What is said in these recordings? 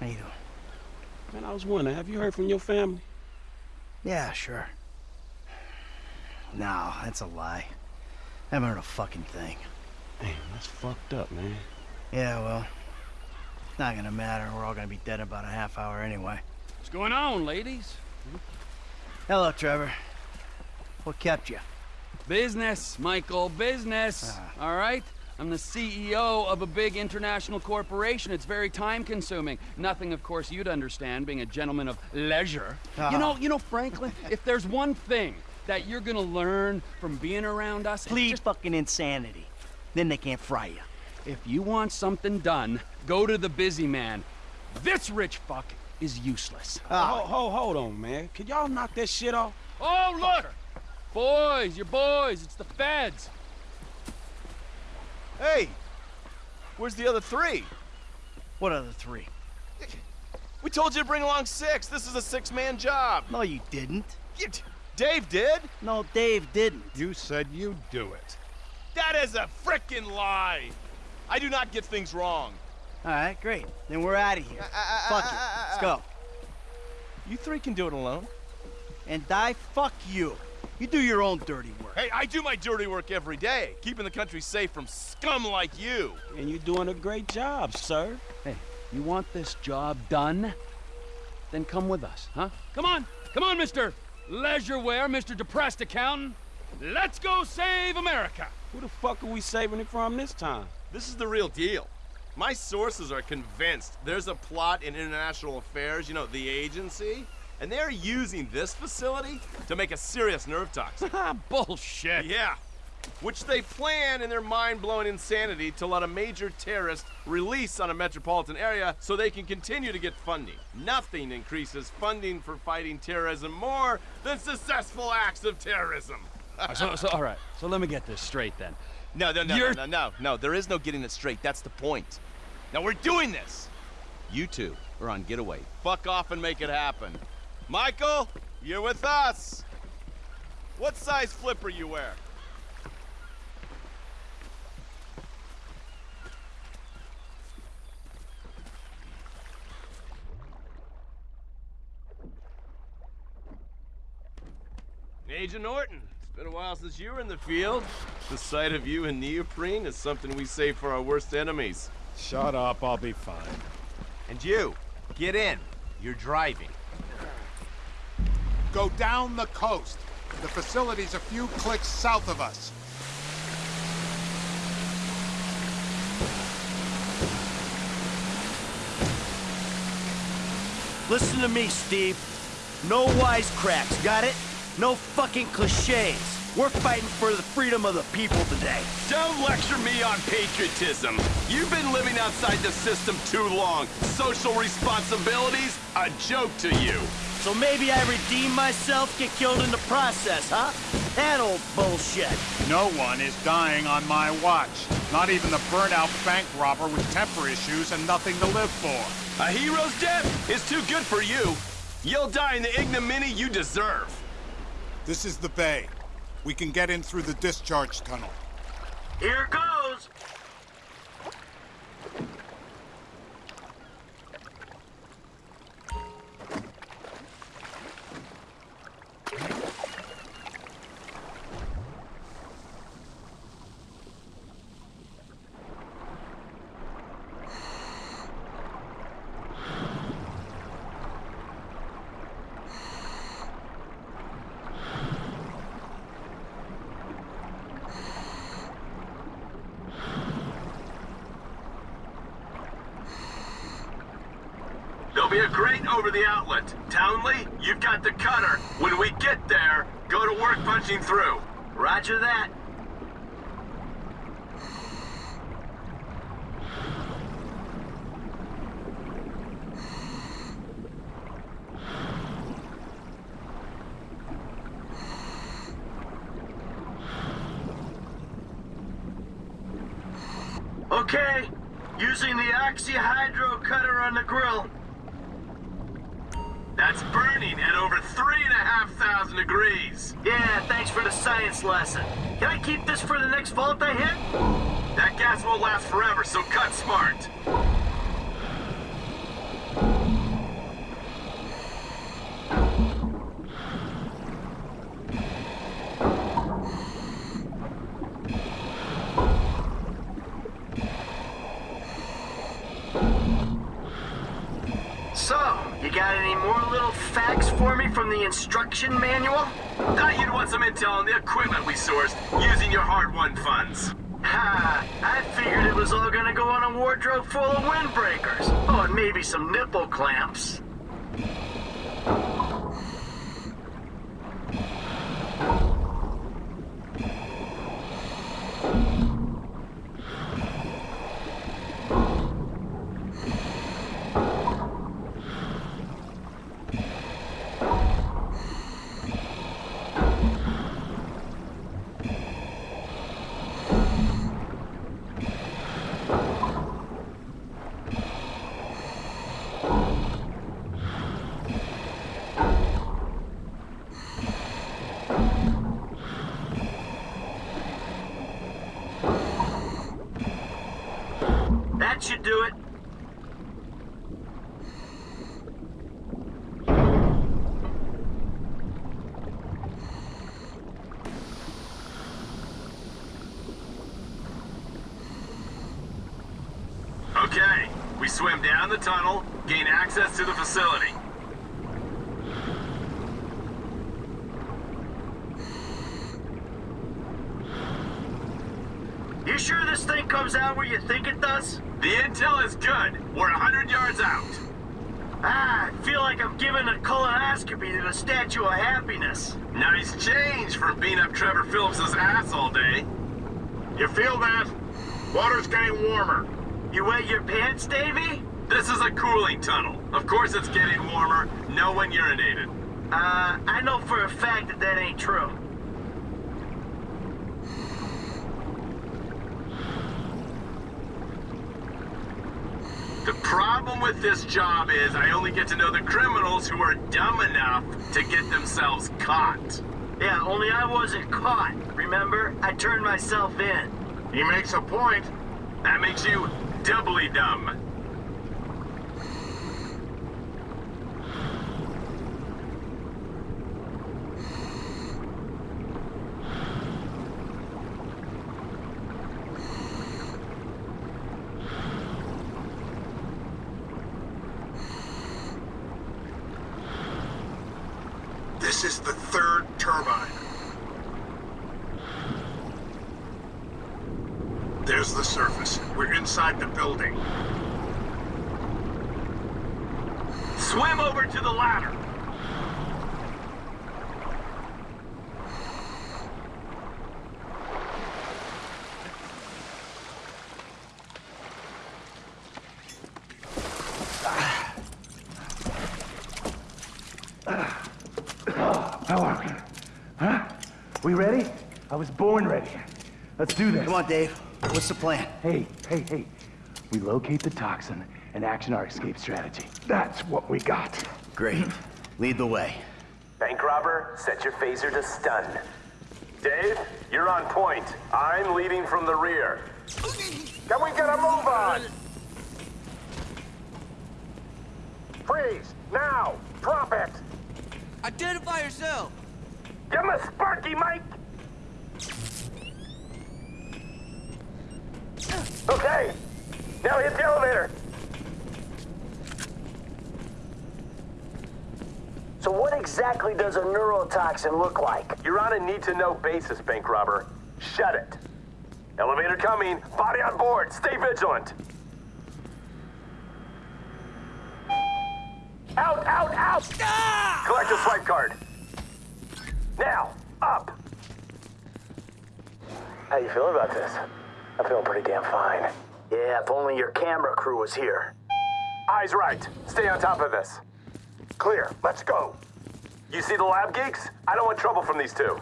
How you doing? Man, I was wondering, have you heard from your family? Yeah, sure. No, that's a lie. I Haven't heard a fucking thing. Damn, that's fucked up, man. Yeah, well, it's not gonna matter. We're all gonna be dead in about a half hour anyway. What's going on, ladies? Hello, Trevor. What kept you? Business, Michael, business. Ah. All right? I'm the CEO of a big international corporation. It's very time consuming. Nothing, of course, you'd understand, being a gentleman of leisure. Ah. You know, you know, Franklin, if there's one thing that you're gonna learn from being around us, Please just fucking insanity. Then they can't fry you. if you want something done, go to the busy man. This rich fuck is useless. Hold, hold, hold on, man. Could y'all knock that shit off? Oh, look! Boys, your boys, it's the feds. Hey! Where's the other three? What other three? We told you to bring along six. This is a six-man job. No, you didn't. You- Dave did? No, Dave didn't. You said you'd do it. That is a frickin' lie. I do not get things wrong. All right, great. Then we're out of here. Uh, uh, uh, fuck it. Let's go. You three can do it alone. And die, fuck you. You do your own dirty work. Hey, I do my dirty work every day, keeping the country safe from scum like you. And you're doing a great job, sir. Hey, you want this job done? Then come with us, huh? Come on! Come on, Mr. Leisureware, Mr. Depressed Accountant! Let's go save America! Who the fuck are we saving it from this time? This is the real deal. My sources are convinced there's a plot in international affairs, you know, the agency, and they're using this facility to make a serious nerve toxin. Bullshit! Yeah. Which they plan in their mind-blowing insanity to let a major terrorist release on a metropolitan area so they can continue to get funding. Nothing increases funding for fighting terrorism more than successful acts of terrorism. so, so, all right, so let me get this straight then. No, no, no, You're- no, no, no, no. There is no getting it straight. That's the point. Now we're doing this. You two are on getaway. Fuck off and make it happen. Michael, you're with us. What size flipper you wear? Agent Norton, it's been a while since you were in the field. The sight of you in neoprene is something we save for our worst enemies. Shut up, I'll be fine. And you, get in. You're driving. Go down the coast. The facility's a few clicks south of us. Listen to me, Steve. No wisecracks, got it? No fucking cliches. We're fighting for the freedom of the people today. Don't lecture me on patriotism. You've been living outside the system too long. Social responsibilities, a joke to you. So maybe I redeem myself, get killed in the process, huh? That old bullshit. No one is dying on my watch. Not even the burnout bank robber with temper issues and nothing to live for. A hero's death is too good for you. You'll die in the ignominy you deserve. This is the bay. We can get in through the discharge tunnel. Here goes. Be a grate over the outlet. Townley, you've got the cutter. When we get there, go to work punching through. Roger that. Okay, using the oxyhydro cutter on the grill. That's burning at over three and a half thousand degrees. Yeah, thanks for the science lesson. Can I keep this for the next I hit? That gas won't last forever, so cut smart. Instruction manual? Thought you'd want some intel on the equipment we sourced using your hard-won funds. Ha! I figured it was all gonna go on a wardrobe full of windbreakers. Oh, and maybe some nipple clamps. Swim down the tunnel, gain access to the facility. You sure this thing comes out where you think it does? The intel is good. We're hundred yards out. Ah, I feel like I'm giving a colonoscopy to the Statue of Happiness. Nice change from beating up Trevor Phillips's ass all day. You feel that? Water's getting warmer. You wet your pants, Davy? This is a cooling tunnel. Of course it's getting warmer. No one urinated. Uh, I know for a fact that that ain't true. The problem with this job is I only get to know the criminals who are dumb enough to get themselves caught. Yeah, only I wasn't caught. Remember? I turned myself in. He makes a point. That makes you doubly dumb. This is the third turbine. There's the surface. We're inside the building. Swim over to the ladder. How are we? Huh? We ready? I was born ready. Let's do this. Come on, Dave. What's the plan? Hey, hey, hey. We locate the toxin and action our escape strategy. That's what we got. Great. Lead the way. Bank robber, set your phaser to stun. Dave, you're on point. I'm leading from the rear. Can we get a move on? Freeze! Now! Drop it! Identify yourself! Give him a sparky, Mike! Okay! Now hit the elevator! So what exactly does a neurotoxin look like? You're on a need-to-know basis, bank robber. Shut it. Elevator coming. Body on board. Stay vigilant. Out, out, out! Collect a swipe card. Now, up. How you feeling about this? I'm feeling pretty damn fine. Yeah, if only your camera crew was here. Eyes right. Stay on top of this. Clear. Let's go. You see the lab geeks? I don't want trouble from these two.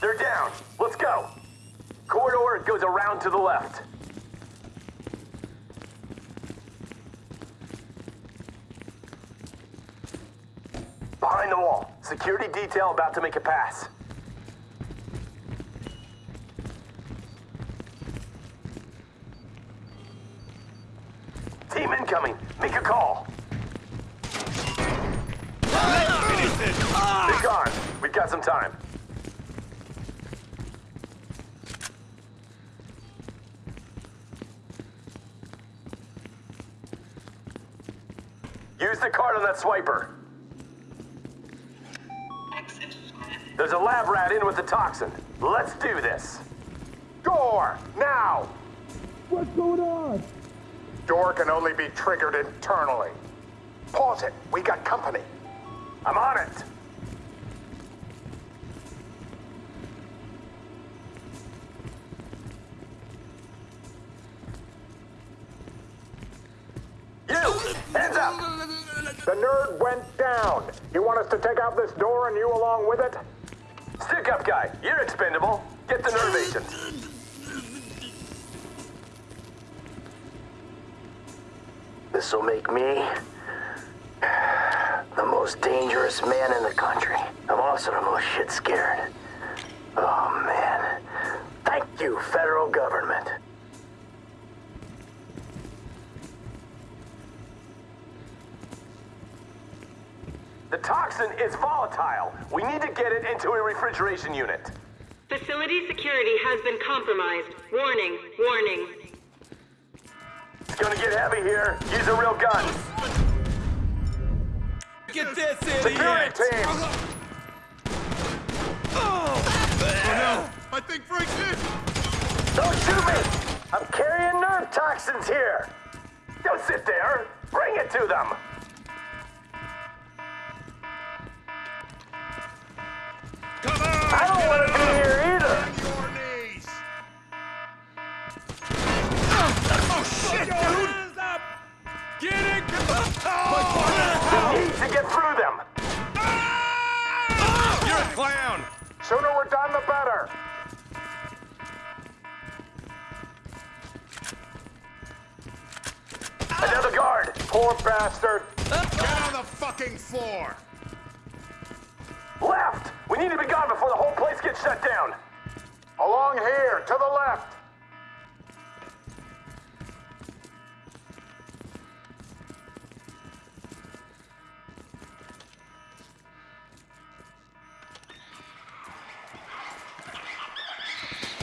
They're down. Let's go. Corridor goes around to the left. Behind the wall. Security detail about to make a pass. Team incoming. Make a call. Let's gone. We've got some time. Use the card on that swiper. There's a lab rat in with the toxin. Let's do this. Door, now! What's going on? Door can only be triggered internally. Pause it. We got company. I'm on it. You! Hands up! The nerd went down. You want us to take out this door and you along with it? Stick up, guy. You're expendable. Get the nerve agent. This'll make me the most dangerous man in the country. I'm also the most shit scared. Oh man. Thank you, federal government. The toxin is volatile. We need to get it into a refrigeration unit. Facility security has been compromised. Warning, warning. It's gonna get heavy here. Use a real gun. Get this Security team! Oh, no! I think Frank's hit! Don't shoot me! I'm carrying nerve toxins here! Don't sit there. Bring it to them. Come on! I don't want to be here either! On your knees! Oh shit, dude! Get it! Need to get through them. Ah! You're a clown! Sooner we're done, the better. Another guard. Poor bastard. Get on the fucking floor! We need to be gone before the whole place gets shut down. Along here, to the left.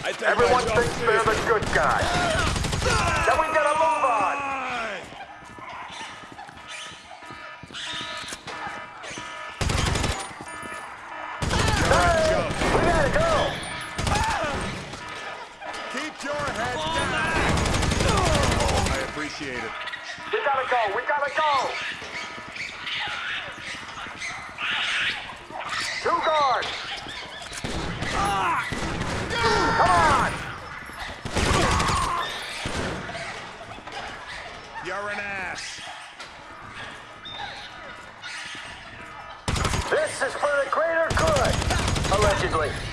I think Everyone thinks they're the good guy. We appreciate it. We gotta go. We gotta go. Two guards. Come on. You're an ass. This is for the greater good! Allegedly.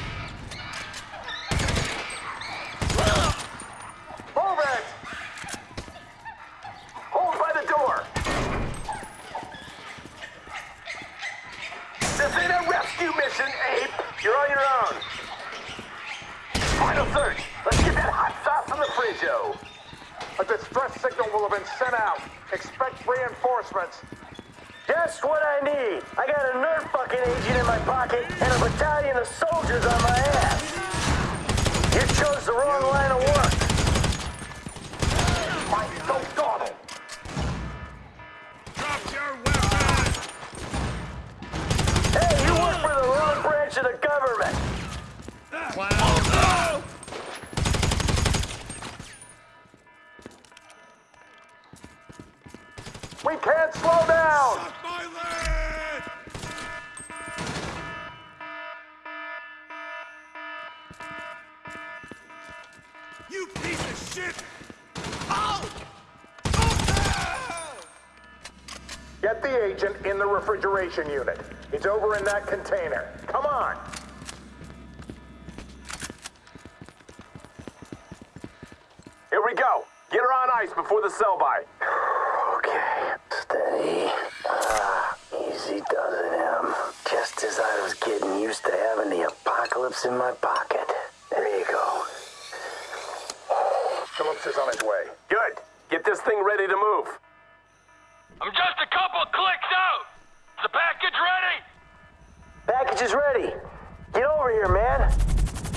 Refrigeration unit. It's over in that container. Come on. Here we go. Get her on ice before the sell-by. Okay, steady. Ah, easy does it, Em. Just as I was getting used to having the apocalypse in my pocket. There you go. Phillips is on his way. Good. Get this thing ready to move. I'm just a couple clicks Package is ready. Get over here, man.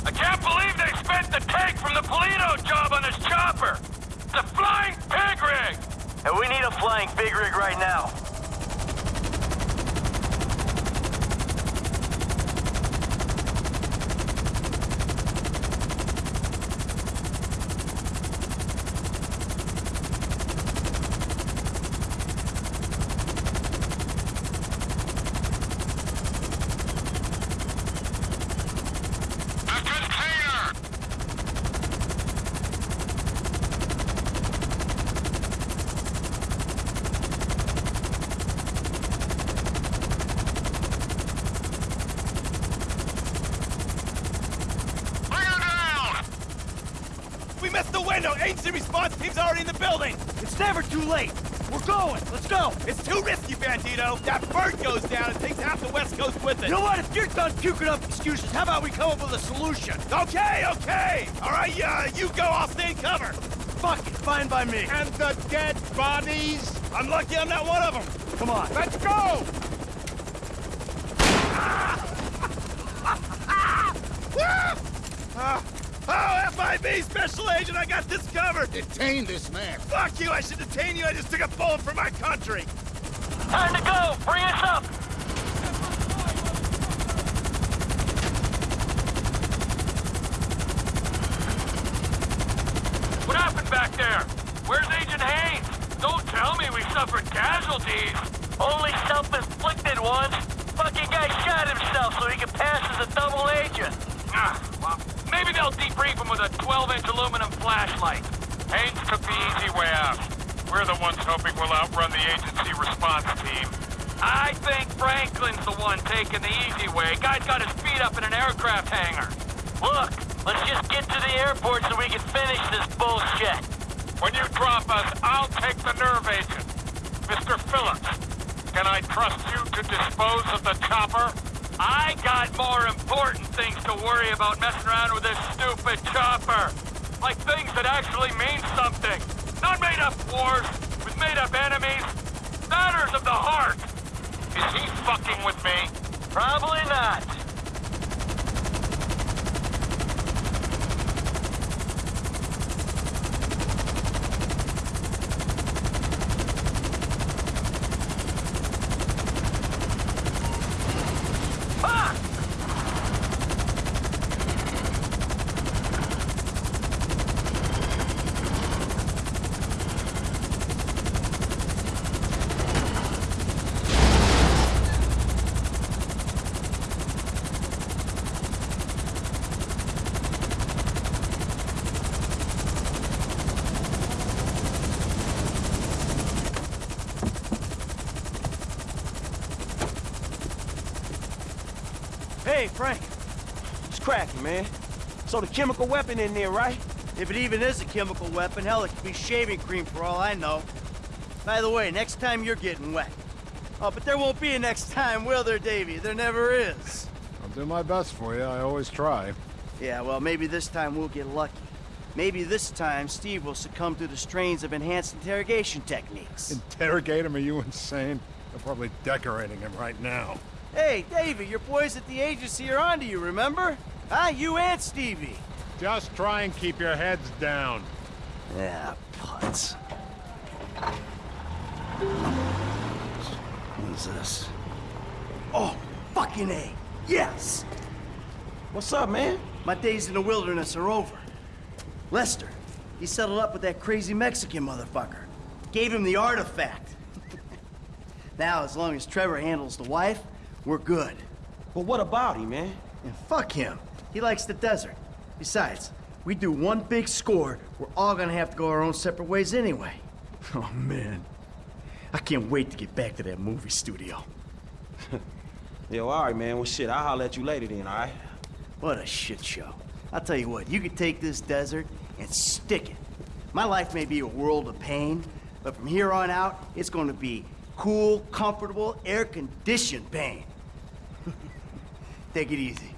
I can't believe they spent the tank from the Paleto job on this chopper. It's a flying pig rig. And we need a flying big rig right now. window! Agency response team's already in the building! It's never too late! We're going! Let's go! It's too risky, Bandito! That bird goes down and takes half the West Coast with it! You know what? If you're done puking up excuses, how about we come up with a solution? Okay, okay! Alright, uh, you go, I'll stay in cover! Fuck it, fine by me. And the dead bodies? I'm lucky I'm not one of them! Come on. Let's go! Ah! Oh, FIB Special Agent, I got this covered! Detain this man. Fuck you, I should detain you, I just took a bullet for my country! Time to go! Bring us up! What happened back there? Where's Agent Haines? Don't tell me we suffered casualties. Only self-inflicted ones. Fucking guy shot himself so he could pass as a double agent. Ah, well, maybe they'll debrief him with a 12-inch aluminum flashlight. Haines took the easy way out. We're the ones hoping we'll outrun the agency response team. I think Franklin's the one taking the way. Guy's got his feet up in an aircraft hangar. Look, let's just get to the airport so we can finish this bullshit. When you drop us, I'll take the nerve agent. Mr. Phillips, can I trust you to dispose of the chopper? I got more important things to worry about messing around with this stupid chopper. Like things that actually mean something. Not made up wars with made up enemies. Matters of the heart. Is he fucking with me? Probably not. Fuck! Hey, Frank. It's cracking, man. So the chemical weapon in there, right? If it even is a chemical weapon, hell, it could be shaving cream for all I know. By the way, next time you're getting wet. Oh, but there won't be a next time, will there, Davy? There never is. I'll do my best for you. I always try. Yeah, well, maybe this time we'll get lucky. Maybe this time Steve will succumb to the strains of enhanced interrogation techniques. Interrogate him? Are you insane? They're probably decorating him right now. Hey, Davy, your boys at the agency are onto you, remember? Huh? You and Stevie. Just try and keep your heads down. Yeah, putz. What's this? Oh, fucking A. Yes! What's up, man? My days in the wilderness are over. Lester, he settled up with that crazy Mexican motherfucker. Gave him the artifact. now, as long as Trevor handles the wife, we're good. But what about him, man? And fuck him. He likes the desert. Besides, we do one big score, we're all gonna have to go our own separate ways anyway. Oh, man. I can't wait to get back to that movie studio. Yo, all right, man. Well, shit, I'll holler at you later then, all right? What a shit show. I'll tell you what, you could take this desert and stick it. My life may be a world of pain, but from here on out, it's going to be cool, comfortable, air-conditioned pain. Take it easy.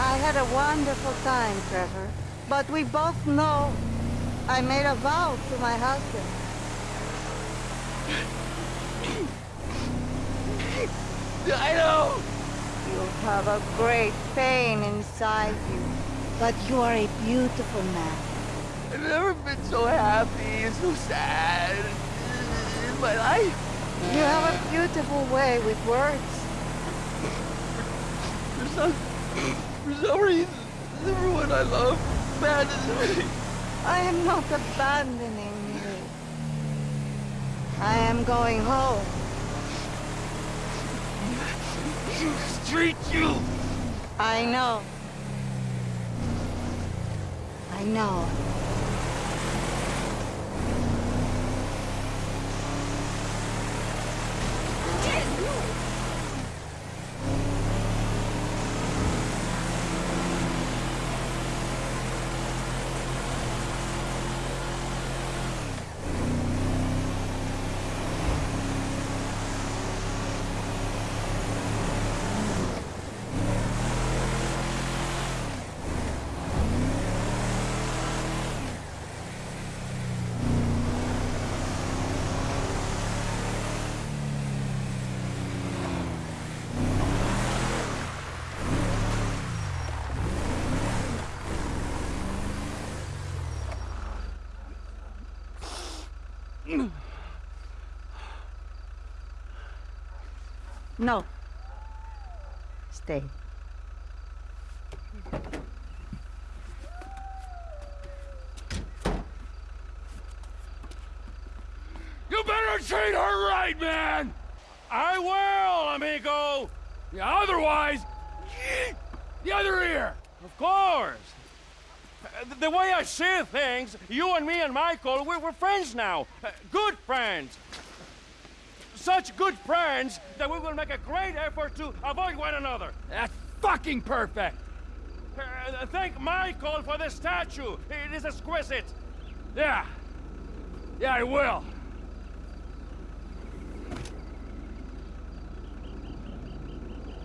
I had a wonderful time, Trevor. But we both know I made a vow to my husband. I know! You have a great pain inside you, but you are a beautiful man. I've never been so happy and so sad in my life. You have a beautiful way with words. For some, for some reason, everyone I love abandons me. I am not abandoning you. I am going home. You Street you! I know. I know. No. Stay. You better treat her right, man! I will, amigo! Yeah, otherwise, the other ear! Of course! The way I see things, you and me and Michael, we're, we're friends now. Uh, Good friends. Such good friends that we will make a great effort to avoid one another. That's fucking perfect! Uh, thank Michael for the statue. It is exquisite. Yeah. Yeah, I will.